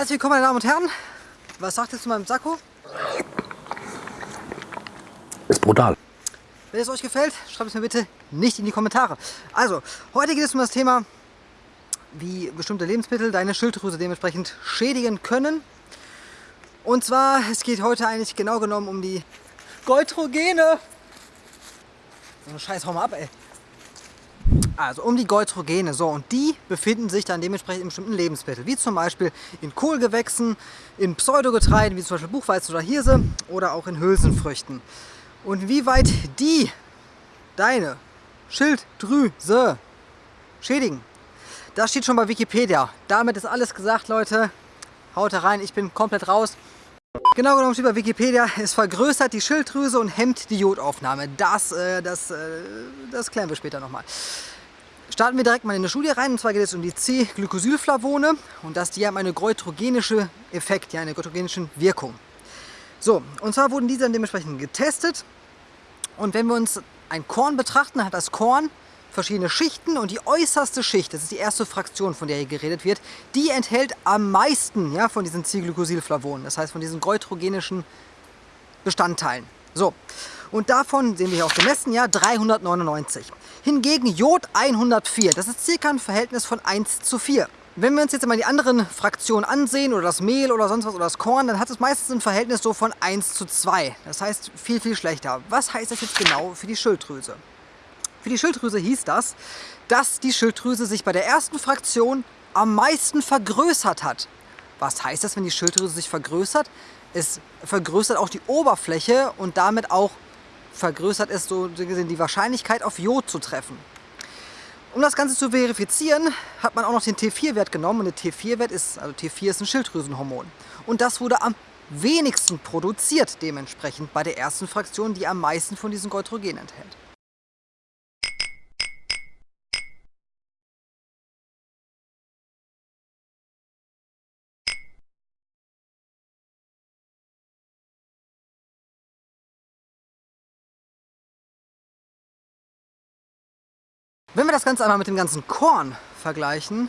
Herzlich willkommen, meine Damen und Herren. Was sagt ihr zu meinem Sakko? Ist brutal. Wenn es euch gefällt, schreibt es mir bitte nicht in die Kommentare. Also, heute geht es um das Thema, wie bestimmte Lebensmittel deine Schilddrüse dementsprechend schädigen können. Und zwar, es geht heute eigentlich genau genommen um die Goitrogene. So eine Scheiß, hau mal ab, ey. Also um die Goitrogene. So, und die befinden sich dann dementsprechend in bestimmten Lebensmitteln, wie zum Beispiel in Kohlgewächsen, in Pseudogetreiden, wie zum Beispiel Buchweizen oder Hirse oder auch in Hülsenfrüchten. Und wie weit die deine Schilddrüse schädigen, das steht schon bei Wikipedia. Damit ist alles gesagt, Leute. Haut rein, ich bin komplett raus. Genau genommen steht bei Wikipedia, es vergrößert die Schilddrüse und hemmt die Jodaufnahme. Das, äh, das, äh, das klären wir später nochmal. Starten wir direkt mal in eine Studie rein, und zwar geht es um die C-Glycosylflavone und das, die haben eine goitrogenische Effekt, ja, eine goitrogenische Wirkung. So, und zwar wurden diese dann dementsprechend getestet und wenn wir uns ein Korn betrachten, hat das Korn verschiedene Schichten und die äußerste Schicht, das ist die erste Fraktion, von der hier geredet wird, die enthält am meisten ja, von diesen C-Glycosylflavonen, das heißt von diesen goitrogenischen Bestandteilen. So, und davon sehen wir hier auch gemessen, ja, 399. Hingegen Jod 104, das ist circa ein Verhältnis von 1 zu 4. Wenn wir uns jetzt mal die anderen Fraktionen ansehen, oder das Mehl oder sonst was, oder das Korn, dann hat es meistens ein Verhältnis so von 1 zu 2. Das heißt viel, viel schlechter. Was heißt das jetzt genau für die Schilddrüse? Für die Schilddrüse hieß das, dass die Schilddrüse sich bei der ersten Fraktion am meisten vergrößert hat. Was heißt das, wenn die Schilddrüse sich vergrößert? Es vergrößert auch die Oberfläche und damit auch vergrößert es so gesehen die Wahrscheinlichkeit auf Jod zu treffen. Um das Ganze zu verifizieren, hat man auch noch den T4-Wert genommen und der T4-Wert ist, also T4 ist ein Schilddrüsenhormon. Und das wurde am wenigsten produziert dementsprechend bei der ersten Fraktion, die am meisten von diesen Goitrogen enthält. Wenn wir das Ganze einmal mit dem ganzen Korn vergleichen,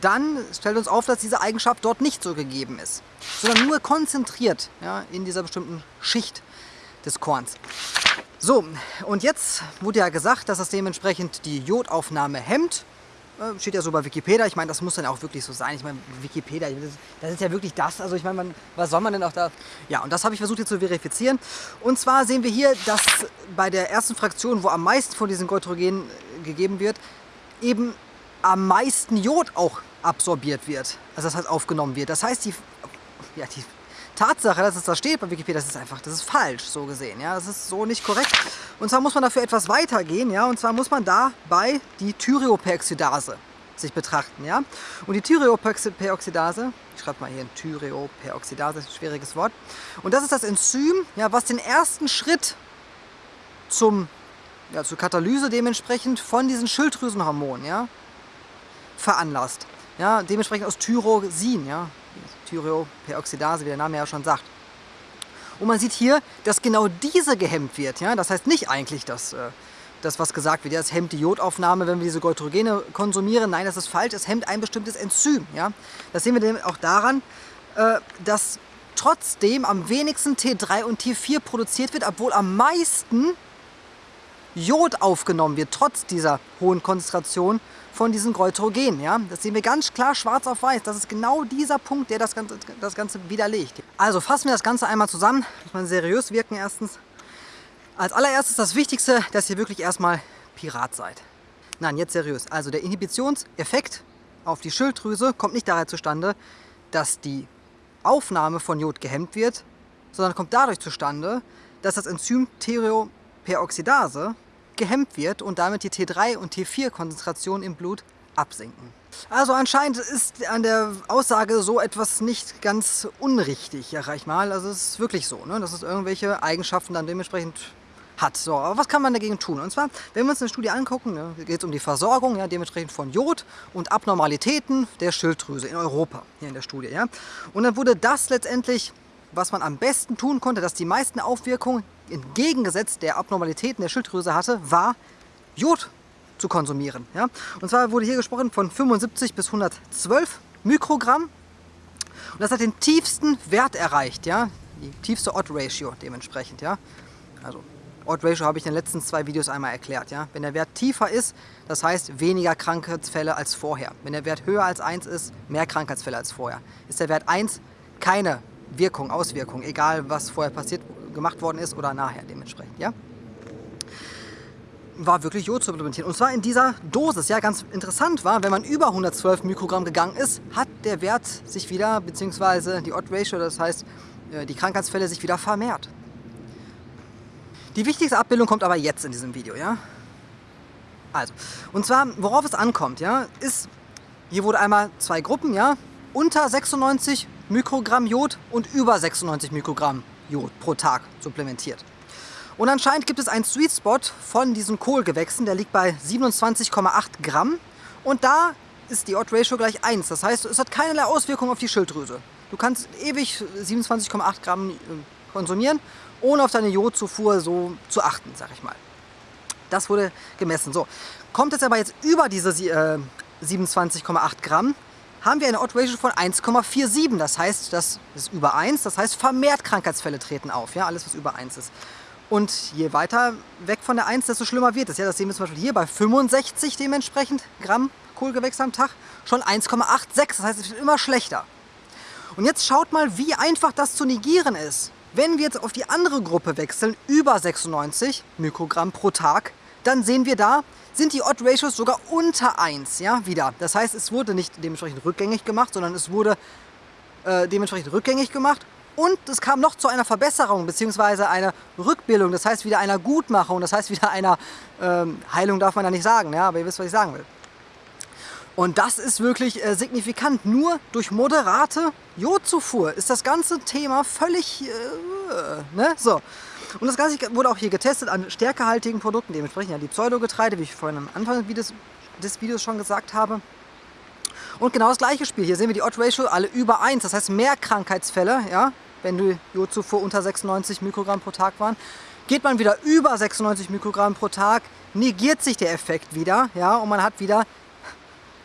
dann stellt uns auf, dass diese Eigenschaft dort nicht so gegeben ist, sondern nur konzentriert ja, in dieser bestimmten Schicht des Korns. So, und jetzt wurde ja gesagt, dass das dementsprechend die Jodaufnahme hemmt äh, steht ja so bei Wikipedia. Ich meine, das muss dann auch wirklich so sein. Ich meine, Wikipedia, das ist ja wirklich das. Also ich meine, was soll man denn auch da... Ja, und das habe ich versucht hier zu verifizieren. Und zwar sehen wir hier, dass bei der ersten Fraktion, wo am meisten von diesen Goitrogenen gegeben wird, eben am meisten Jod auch absorbiert wird. Also das heißt aufgenommen wird. Das heißt, die, ja, die Tatsache, dass es da steht bei Wikipedia, das ist einfach, das ist falsch, so gesehen. Ja, das ist so nicht korrekt. Und zwar muss man dafür etwas weitergehen, ja, und zwar muss man dabei die Thyreoperoxidase sich betrachten, ja. Und die Thyreoperoxidase, ich schreibe mal hier ein Thyreoperoxidase, schwieriges Wort. Und das ist das Enzym, ja, was den ersten Schritt zum, ja, zur Katalyse dementsprechend von diesen Schilddrüsenhormonen, ja, veranlasst. Ja, dementsprechend aus Tyrosin, ja, Thyreoperoxidase, wie der Name ja schon sagt. Und man sieht hier, dass genau diese gehemmt wird. Ja? Das heißt nicht eigentlich, dass äh, das, was gesagt wird, ja, es hemmt die Jodaufnahme, wenn wir diese Goitrogene konsumieren. Nein, das ist falsch, es hemmt ein bestimmtes Enzym. Ja? Das sehen wir auch daran, äh, dass trotzdem am wenigsten T3 und T4 produziert wird, obwohl am meisten Jod aufgenommen wird, trotz dieser hohen Konzentration von diesen Goitrogen. Ja? Das sehen wir ganz klar schwarz auf weiß. Das ist genau dieser Punkt, der das Ganze, das Ganze widerlegt. Also fassen wir das Ganze einmal zusammen. Muss man seriös wirken erstens. Als allererstes das Wichtigste, dass ihr wirklich erstmal Pirat seid. Nein, jetzt seriös. Also der Inhibitionseffekt auf die Schilddrüse kommt nicht daher zustande, dass die Aufnahme von Jod gehemmt wird, sondern kommt dadurch zustande, dass das Enzym Thyreoperoxidase gehemmt wird und damit die T3 und T4-Konzentration im Blut absinken. Also anscheinend ist an der Aussage so etwas nicht ganz unrichtig, ja, ich mal. Also es ist wirklich so, ne? dass es irgendwelche Eigenschaften dann dementsprechend hat. So, aber was kann man dagegen tun? Und zwar, wenn wir uns eine Studie angucken, ne, geht es um die Versorgung, ja, dementsprechend von Jod und Abnormalitäten der Schilddrüse in Europa, hier in der Studie. Ja. Und dann wurde das letztendlich, was man am besten tun konnte, dass die meisten Aufwirkungen entgegengesetzt der Abnormalitäten der Schilddrüse hatte, war Jod zu konsumieren. Ja? Und zwar wurde hier gesprochen von 75 bis 112 Mikrogramm. Und das hat den tiefsten Wert erreicht, ja, die tiefste Odd-Ratio dementsprechend, ja. Also Odd-Ratio habe ich in den letzten zwei Videos einmal erklärt, ja. Wenn der Wert tiefer ist, das heißt weniger Krankheitsfälle als vorher. Wenn der Wert höher als 1 ist, mehr Krankheitsfälle als vorher. Ist der Wert 1, keine Wirkung, Auswirkung, egal was vorher passiert, gemacht worden ist oder nachher dementsprechend, ja war wirklich Jod zu supplementieren. Und zwar in dieser Dosis. Ja, ganz interessant war, wenn man über 112 Mikrogramm gegangen ist, hat der Wert sich wieder, beziehungsweise die Odd Ratio, das heißt äh, die Krankheitsfälle sich wieder vermehrt. Die wichtigste Abbildung kommt aber jetzt in diesem Video. Ja? Also, und zwar, worauf es ankommt, ja, ist, hier wurde einmal zwei Gruppen, ja, unter 96 Mikrogramm Jod und über 96 Mikrogramm Jod pro Tag supplementiert. Und anscheinend gibt es einen Sweet Spot von diesen Kohlgewächsen, der liegt bei 27,8 Gramm. Und da ist die Odd Ratio gleich 1. Das heißt, es hat keinerlei Auswirkungen auf die Schilddrüse. Du kannst ewig 27,8 Gramm äh, konsumieren, ohne auf deine Jodzufuhr so zu achten, sag ich mal. Das wurde gemessen. So, kommt es aber jetzt über diese äh, 27,8 Gramm, haben wir eine Odd Ratio von 1,47. Das heißt, das ist über 1. Das heißt, vermehrt Krankheitsfälle treten auf. Ja, alles, was über 1 ist. Und je weiter weg von der 1, desto schlimmer wird es. Ja, das sehen wir zum Beispiel hier bei 65 dementsprechend Gramm Kohlgewächse am Tag. Schon 1,86. Das heißt, es wird immer schlechter. Und jetzt schaut mal, wie einfach das zu negieren ist. Wenn wir jetzt auf die andere Gruppe wechseln, über 96 Mikrogramm pro Tag, dann sehen wir da, sind die Odd Ratios sogar unter 1, ja, wieder. Das heißt, es wurde nicht dementsprechend rückgängig gemacht, sondern es wurde äh, dementsprechend rückgängig gemacht und es kam noch zu einer Verbesserung bzw. einer Rückbildung, das heißt wieder einer Gutmachung, das heißt wieder einer ähm, Heilung darf man ja nicht sagen, ja, aber ihr wisst, was ich sagen will. Und das ist wirklich äh, signifikant. Nur durch moderate Jodzufuhr ist das ganze Thema völlig... Äh, ne? so. Und das Ganze wurde auch hier getestet an stärkehaltigen Produkten, dementsprechend ja die Pseudogetreide, wie ich vorhin am Anfang des, Videos schon gesagt habe. Und genau das gleiche Spiel. Hier sehen wir die Odd Ratio alle über 1. Das heißt mehr Krankheitsfälle, ja, wenn die Jodzufuhr unter 96 Mikrogramm pro Tag waren. Geht man wieder über 96 Mikrogramm pro Tag, negiert sich der Effekt wieder, ja, und man hat wieder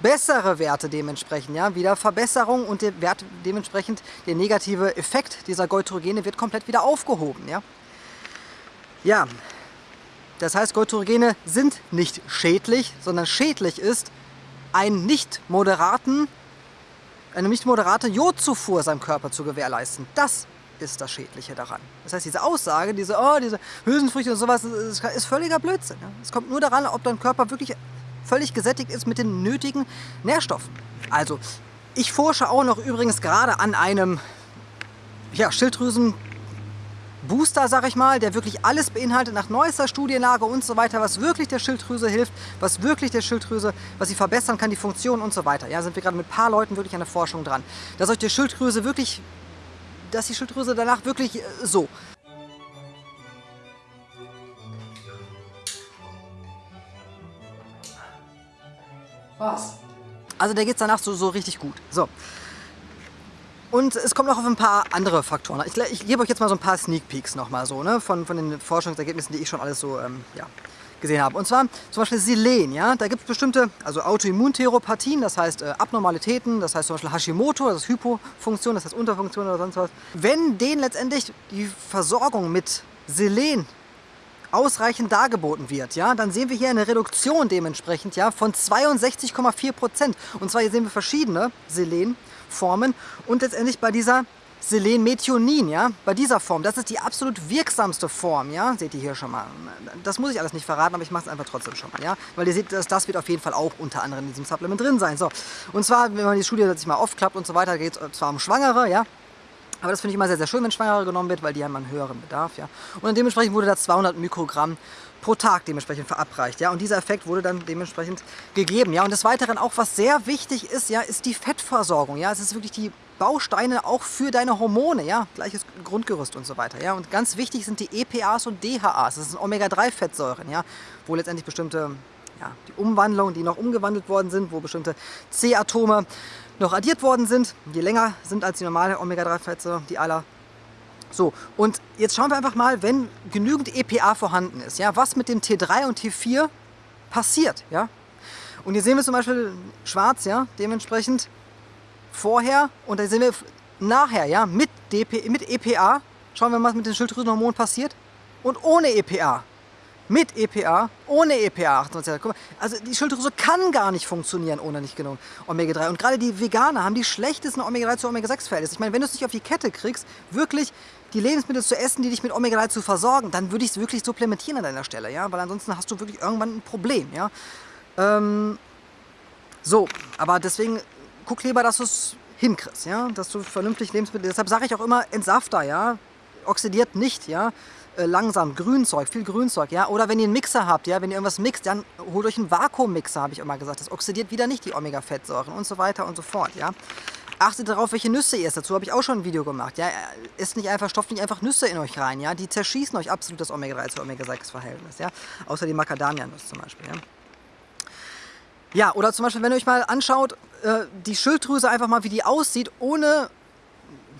bessere Werte dementsprechend, ja, wieder Verbesserung und der Wert dementsprechend, der negative Effekt dieser Goitrogene wird komplett wieder aufgehoben, ja. Ja, das heißt, Goitrogene sind nicht schädlich, sondern schädlich ist, einen nicht moderaten, eine nicht moderate Jodzufuhr seinem Körper zu gewährleisten. Das ist das Schädliche daran. Das heißt, diese Aussage, diese, oh, diese Hülsenfrüchte und sowas, ist, ist völliger Blödsinn. Es kommt nur daran, ob dein Körper wirklich völlig gesättigt ist mit den nötigen Nährstoffen. Also, ich forsche auch noch übrigens gerade an einem ja, Schilddrüsen Booster, sag ich mal, der wirklich alles beinhaltet nach neuester Studienlage und so weiter, was wirklich der Schilddrüse hilft, was wirklich der Schilddrüse, was sie verbessern kann, die Funktion und so weiter. Ja, sind wir gerade mit ein paar Leuten wirklich an der Forschung dran. Dass euch die Schilddrüse wirklich, dass die Schilddrüse danach wirklich äh, so. Was? Also der geht danach so, so richtig gut. So. Und es kommt noch auf ein paar andere Faktoren. Ich, ich gebe euch jetzt mal so ein paar Sneak Peeks nochmal so, ne, von, von den Forschungsergebnissen, die ich schon alles so ähm, ja, gesehen habe. Und zwar zum Beispiel Selen, ja, da gibt es bestimmte, also Autoimmuntheropathien, das heißt äh, Abnormalitäten, das heißt zum Beispiel Hashimoto, das ist Hypofunktion, das heißt Unterfunktion oder sonst was. Wenn denen letztendlich die Versorgung mit Selen ausreichend dargeboten wird, ja, dann sehen wir hier eine Reduktion dementsprechend ja, von 62,4 Prozent. Und zwar hier sehen wir verschiedene Selen. Formen und letztendlich bei dieser Selenmethionin, ja, bei dieser Form, das ist die absolut wirksamste Form, ja, seht ihr hier schon mal. Das muss ich alles nicht verraten, aber ich mache es einfach trotzdem schon mal, ja, weil ihr seht, das, das wird auf jeden Fall auch unter anderem in diesem Supplement drin sein. So, und zwar, wenn man die Studie sich mal aufklappt und so weiter, geht es zwar um Schwangere, ja, aber das finde ich immer sehr, sehr schön, wenn Schwangere genommen wird, weil die haben einen höheren Bedarf, ja. Und dementsprechend wurde da 200 Mikrogramm pro Tag dementsprechend verabreicht. Ja? Und dieser Effekt wurde dann dementsprechend gegeben. Ja? Und des Weiteren auch, was sehr wichtig ist, ja, ist die Fettversorgung. Ja? Es ist wirklich die Bausteine auch für deine Hormone, ja, gleiches Grundgerüst und so weiter. Ja? Und ganz wichtig sind die EPAs und DHAs, das sind Omega-3-Fettsäuren, ja? wo letztendlich bestimmte ja, die Umwandlungen, die noch umgewandelt worden sind, wo bestimmte C-Atome noch addiert worden sind, die länger sind als die normale Omega-3-Fettsäure, die aller so, und jetzt schauen wir einfach mal, wenn genügend EPA vorhanden ist, ja, was mit dem T3 und T4 passiert. Ja? Und hier sehen wir zum Beispiel schwarz, ja, dementsprechend vorher und da sehen wir nachher, ja, mit, DP, mit EPA, schauen wir mal, was mit den Schilddrüsenhormonen passiert. Und ohne EPA. Mit EPA, ohne EPA. 28. Guck mal, Also die Schilddrüse kann gar nicht funktionieren ohne nicht genug Omega-3. Und gerade die Veganer haben die schlechtesten Omega-3 zu Omega-6-Verhältnisse. Ich meine, wenn du es nicht auf die Kette kriegst, wirklich die Lebensmittel zu essen, die dich mit Omega-3 zu versorgen, dann würde ich es wirklich supplementieren an deiner Stelle, ja, weil ansonsten hast du wirklich irgendwann ein Problem, ja. Ähm, so, aber deswegen guck lieber, dass du es hinkriegst, ja, dass du vernünftig Lebensmittel, deshalb sage ich auch immer, entsafter, ja, oxidiert nicht, ja, äh, langsam, Grünzeug, viel Grünzeug, ja, oder wenn ihr einen Mixer habt, ja, wenn ihr irgendwas mixt, dann holt euch einen Vakuummixer, habe ich immer gesagt, das oxidiert wieder nicht die Omega-Fettsäuren und so weiter und so fort, ja. Achtet darauf, welche Nüsse ihr esst. Dazu habe ich auch schon ein Video gemacht. Ja, esst nicht einfach, stopft nicht einfach Nüsse in euch rein. Ja, die zerschießen euch absolut das Omega-3 zu Omega-6-Verhältnis. Ja, außer die Macadamia-Nuss zum Beispiel. Ja. Ja, oder zum Beispiel, wenn ihr euch mal anschaut, äh, die Schilddrüse einfach mal, wie die aussieht, ohne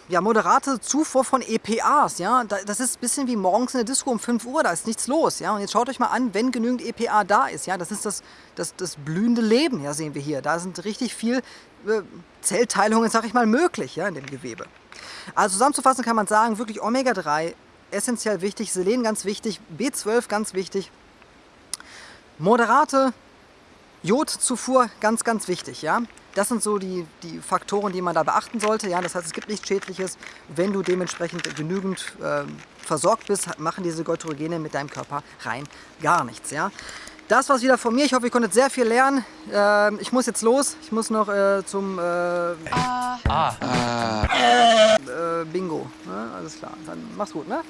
ja, moderate Zufuhr von EPAs. Ja? Das ist ein bisschen wie morgens in der Disco um 5 Uhr, da ist nichts los. Ja? Und jetzt schaut euch mal an, wenn genügend EPA da ist. Ja? Das ist das, das, das blühende Leben, ja, sehen wir hier. Da sind richtig viel äh, Zellteilungen, sag ich mal, möglich ja, in dem Gewebe. Also zusammenzufassen kann man sagen, wirklich Omega-3 essentiell wichtig, Selen ganz wichtig, B12 ganz wichtig, moderate Jodzufuhr ganz, ganz wichtig. Ja? Das sind so die, die Faktoren, die man da beachten sollte. Ja? Das heißt, es gibt nichts Schädliches. Wenn du dementsprechend genügend äh, versorgt bist, machen diese Goitrogene mit deinem Körper rein gar nichts. Ja? Das war's wieder von mir. Ich hoffe, ihr konntet sehr viel lernen. Äh, ich muss jetzt los. Ich muss noch äh, zum äh, ah. Äh, Bingo. Ne? Alles klar. Dann mach's gut, ne?